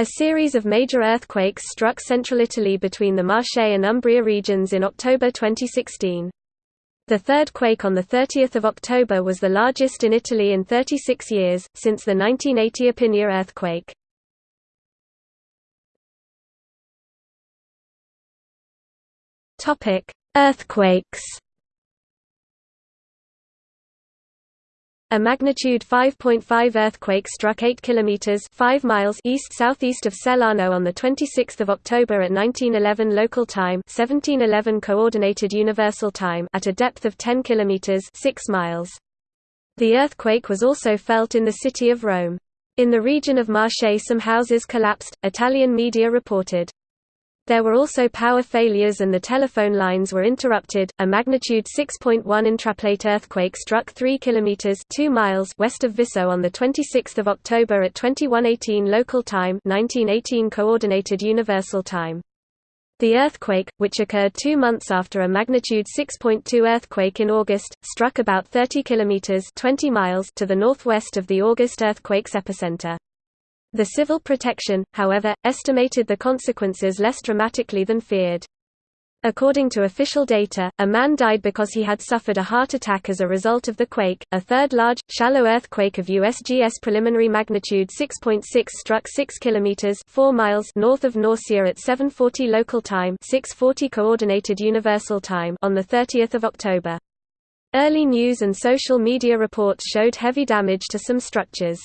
A series of major earthquakes struck central Italy between the Marche and Umbria regions in October 2016. The third quake on 30 October was the largest in Italy in 36 years, since the 1980 Irpinia earthquake. Earthquakes A magnitude 5.5 earthquake struck 8 kilometers 5 miles east-southeast of Sellano on the 26th of October at 1911 local time, 1711 coordinated universal time at a depth of 10 kilometers 6 miles. The earthquake was also felt in the city of Rome. In the region of Marche some houses collapsed, Italian media reported. There were also power failures and the telephone lines were interrupted. A magnitude 6.1 intraplate earthquake struck 3 kilometers 2 miles west of Visso on the 26th of October at 2118 local time, 1918 coordinated universal time. The earthquake, which occurred 2 months after a magnitude 6.2 earthquake in August, struck about 30 kilometers 20 miles to the northwest of the August earthquake's epicenter. The civil protection, however, estimated the consequences less dramatically than feared. According to official data, a man died because he had suffered a heart attack as a result of the quake. A third large, shallow earthquake of USGS preliminary magnitude 6.6 struck 6 kilometers 4 miles north of Norcia at 7:40 local time, 6:40 coordinated universal time on the 30th of October. Early news and social media reports showed heavy damage to some structures.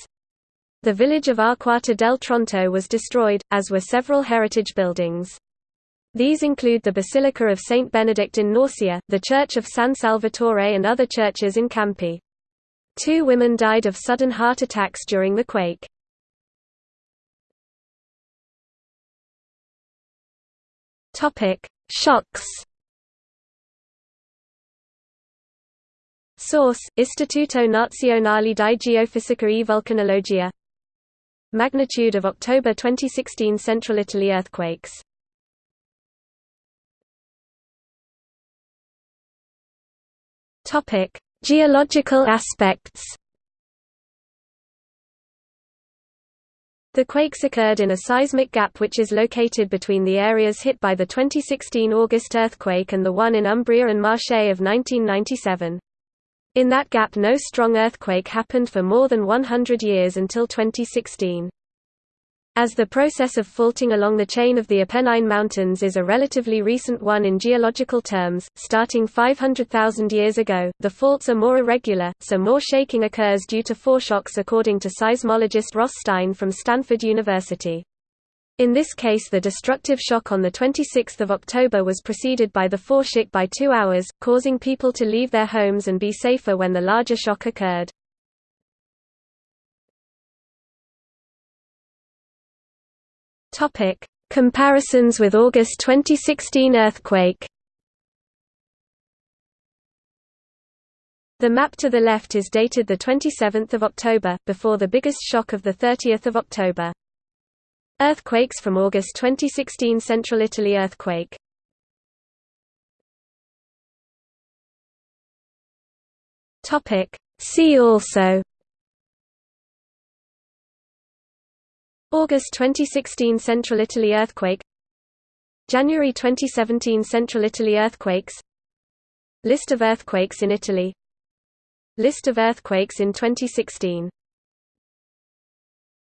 The village of Arquata del Tronto was destroyed, as were several heritage buildings. These include the Basilica of Saint Benedict in Norcia, the Church of San Salvatore and other churches in Campi. Two women died of sudden heart attacks during the quake. Shocks Source: Istituto Nazionale di Geofisica e Vulcanologia Magnitude of October 2016 Central Italy earthquakes Geological aspects. The quakes occurred in a seismic gap which is located between the areas hit by the 2016 August earthquake and the one in Umbria and Marche of 1997. In that gap no strong earthquake happened for more than 100 years until 2016. As the process of faulting along the chain of the Apennine Mountains is a relatively recent one in geological terms, starting 500,000 years ago, the faults are more irregular, so more shaking occurs due to foreshocks according to seismologist Ross Stein from Stanford University. In this case the destructive shock on 26 October was preceded by the foreshock by two hours, causing people to leave their homes and be safer when the larger shock occurred. Comparisons with August 2016 earthquake. The map to the left is dated 27 October, before the biggest shock of 30 October. Earthquakes from August 2016 Central Italy earthquake. See also. August 2016 Central Italy earthquake. January 2017 Central Italy earthquakes. List of earthquakes in Italy. List of earthquakes in 2016